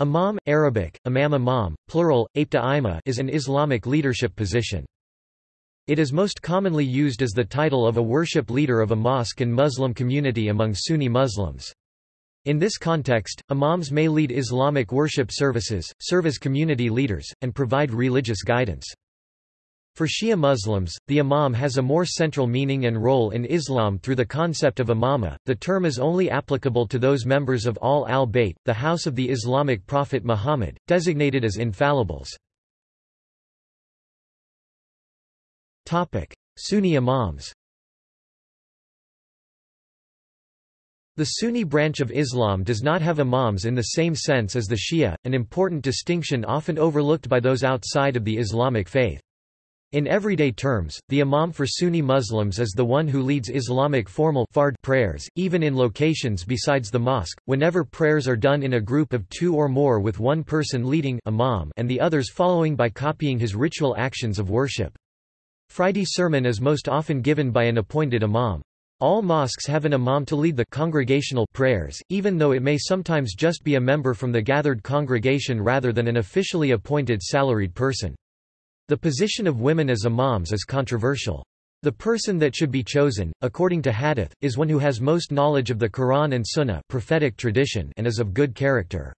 Imam Arabic, imam imam, plural, apta is an Islamic leadership position. It is most commonly used as the title of a worship leader of a mosque and Muslim community among Sunni Muslims. In this context, imams may lead Islamic worship services, serve as community leaders, and provide religious guidance. For Shia Muslims, the imam has a more central meaning and role in Islam through the concept of imama. The term is only applicable to those members of Ahl al-Bayt, the house of the Islamic prophet Muhammad, designated as infallibles. Topic: Sunni imams. The Sunni branch of Islam does not have imams in the same sense as the Shia, an important distinction often overlooked by those outside of the Islamic faith. In everyday terms, the imam for Sunni Muslims is the one who leads Islamic formal fard prayers, even in locations besides the mosque, whenever prayers are done in a group of two or more with one person leading imam and the others following by copying his ritual actions of worship. Friday sermon is most often given by an appointed imam. All mosques have an imam to lead the congregational prayers, even though it may sometimes just be a member from the gathered congregation rather than an officially appointed salaried person. The position of women as imams is controversial. The person that should be chosen, according to hadith, is one who has most knowledge of the Quran and Sunnah prophetic tradition and is of good character.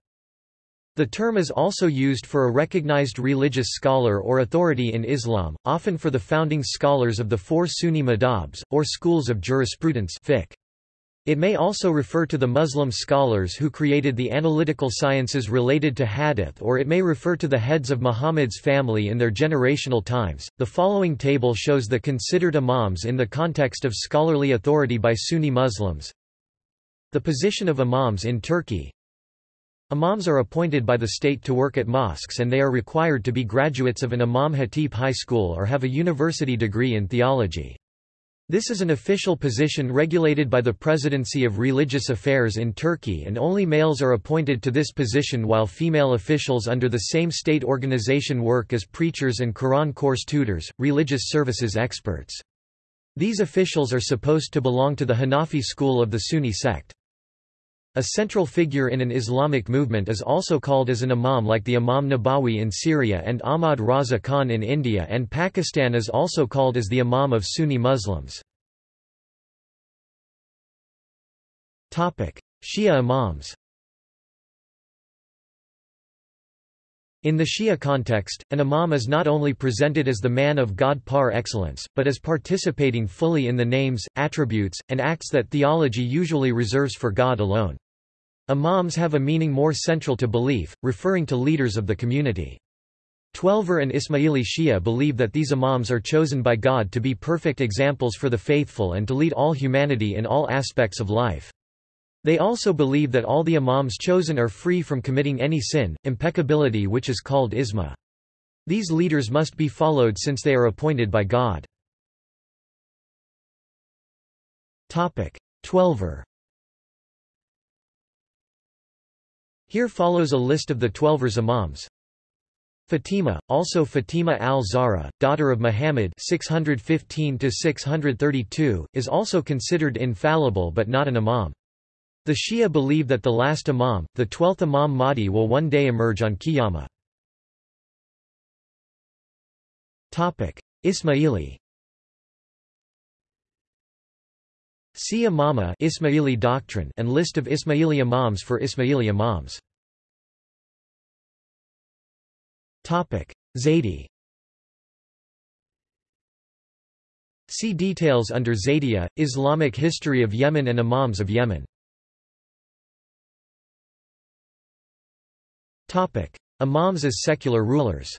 The term is also used for a recognized religious scholar or authority in Islam, often for the founding scholars of the four Sunni madhabs, or schools of jurisprudence fiqh. It may also refer to the Muslim scholars who created the analytical sciences related to hadith, or it may refer to the heads of Muhammad's family in their generational times. The following table shows the considered imams in the context of scholarly authority by Sunni Muslims. The position of imams in Turkey. Imams are appointed by the state to work at mosques and they are required to be graduates of an Imam Hatip high school or have a university degree in theology. This is an official position regulated by the Presidency of Religious Affairs in Turkey and only males are appointed to this position while female officials under the same state organization work as preachers and Quran course tutors, religious services experts. These officials are supposed to belong to the Hanafi school of the Sunni sect. A central figure in an Islamic movement is also called as an imam like the Imam Nawawi in Syria and Ahmad Raza Khan in India and Pakistan is also called as the Imam of Sunni Muslims. Shia imams In the Shia context, an imam is not only presented as the man of God par excellence, but as participating fully in the names, attributes, and acts that theology usually reserves for God alone. Imams have a meaning more central to belief, referring to leaders of the community. Twelver and Ismaili Shia believe that these imams are chosen by God to be perfect examples for the faithful and to lead all humanity in all aspects of life. They also believe that all the imams chosen are free from committing any sin, impeccability which is called isma. These leaders must be followed since they are appointed by God. Twelver Here follows a list of the Twelver's imams. Fatima, also Fatima al-Zahra, daughter of Muhammad 615-632, is also considered infallible but not an imam. The Shia believe that the last imam, the twelfth Imam Mahdi will one day emerge on Qiyamah. Ismaili See Imama Ismaili doctrine and list of Ismaili imams for Ismaili imams. Topic: Zaydi. See details under Zaydiya, Islamic history of Yemen and Imams of Yemen. Topic: Imams as secular rulers.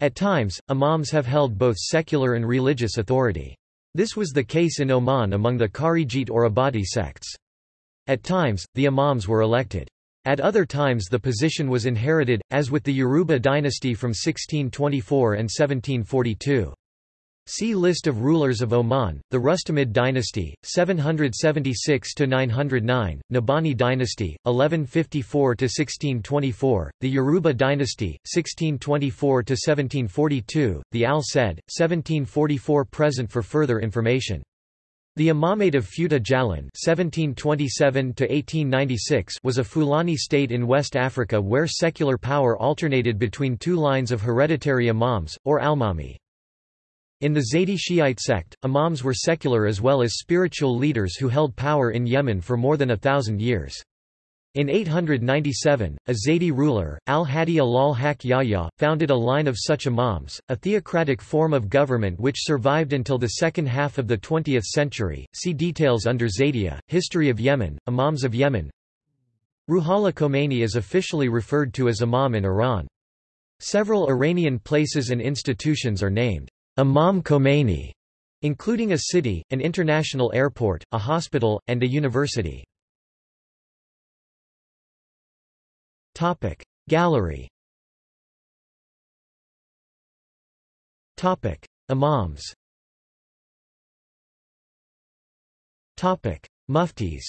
At times, imams have held both secular and religious authority. This was the case in Oman among the Kharijite or Ibadi sects. At times, the imams were elected. At other times the position was inherited, as with the Yaruba dynasty from 1624 and 1742. See List of rulers of Oman, the Rustamid dynasty, 776–909, Nabhani dynasty, 1154–1624, the Yaruba dynasty, 1624–1742, the Al-Said, 1744 Present for further information The Imamate of Futa Jalon (1727–1896) was a Fulani state in West Africa where secular power alternated between two lines of hereditary imams, or almami. In the Zaydi Shiite sect, imams were secular as well as spiritual leaders who held power in Yemen for more than a thousand years. In 897, a Zaydi ruler, al-Hadi al-Haq Yahya, founded a line of such imams, a theocratic form of government which survived until the second half of the 20th century. See details under Zaydiya, History of Yemen, Imams of Yemen. Ruhollah Khomeini is officially referred to as imam in Iran. Several Iranian places and institutions are named Imam Khomeini, including a city, an international airport, a hospital, and a university. Topic. Gallery Topic. Imams Topic. Muftis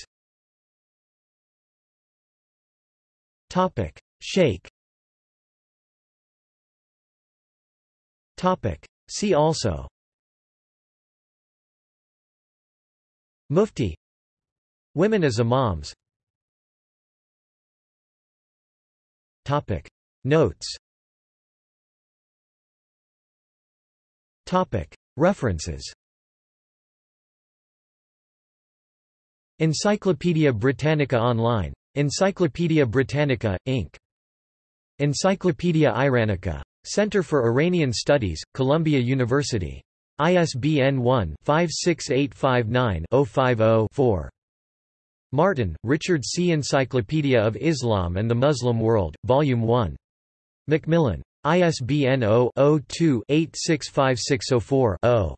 Topic. Sheikh Topic See also. Mufti. Women as Imams. Topic. Notes. Topic. References. Encyclopædia Britannica Online. Encyclopædia Britannica, Inc. Encyclopædia Iranica. Center for Iranian Studies, Columbia University. ISBN 1-56859-050-4. Martin, Richard C. Encyclopedia of Islam and the Muslim World, Volume 1. Macmillan. ISBN 0-02-865604-0.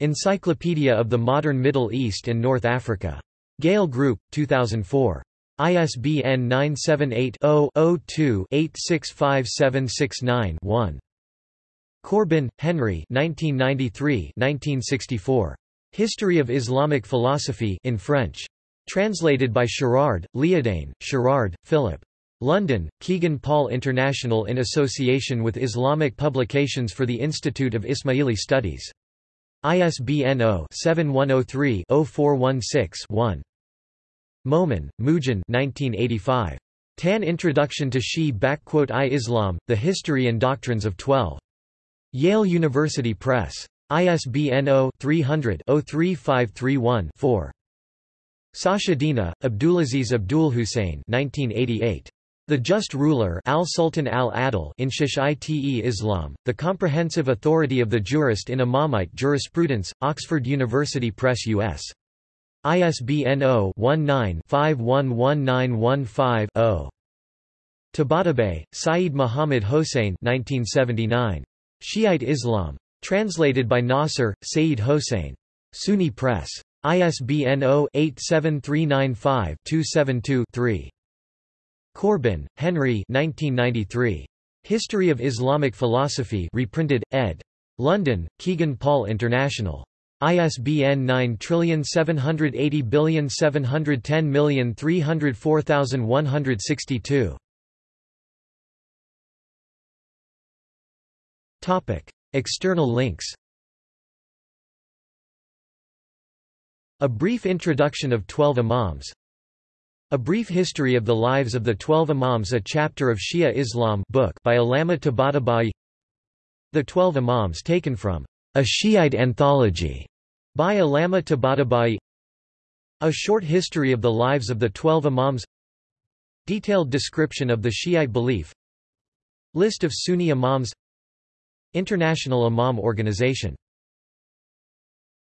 Encyclopedia of the Modern Middle East and North Africa. Gale Group, 2004. ISBN 978-0-02-865769-1. Corbin, Henry 1993-1964. History of Islamic Philosophy in French. Translated by Sherrard, Liadain, Sherrard, Philip. London, Kegan Paul International in association with Islamic Publications for the Institute of Ismaili Studies. ISBN 0-7103-0416-1. Momen, Moojan 1985. Tan Introduction to Shi-I Islam, The History and Doctrines of Twelve. Yale University Press. ISBN 0-300-03531-4. Sachedina, Abdulaziz Abdulhussein 1988. The Just Ruler Al-Sultan al-Adil in Shi'ite Islam, the comprehensive authority of the jurist in Imamite jurisprudence, Oxford University Press U.S. ISBN 0-19-511915-0. Tabatabai, Saeed Muhammad Hossein 1979. Shiite Islam. Translated by Nasr, Saeed Hossein. SUNY Press. ISBN 0-87395-272-3. Corbin, Henry 1993. History of Islamic Philosophy reprinted, ed. London, Kegan Paul International. ISBN 9780710304162. Topic: External links. A brief introduction of Twelve Imams. A brief history of the lives of the Twelve Imams A chapter of Shia Islam book by Allama Tabatabai The Twelve Imams taken from A Shiite Anthology by Tabatabai A short history of the lives of the Twelve Imams Detailed description of the Shiite belief List of Sunni Imams International Imam Organization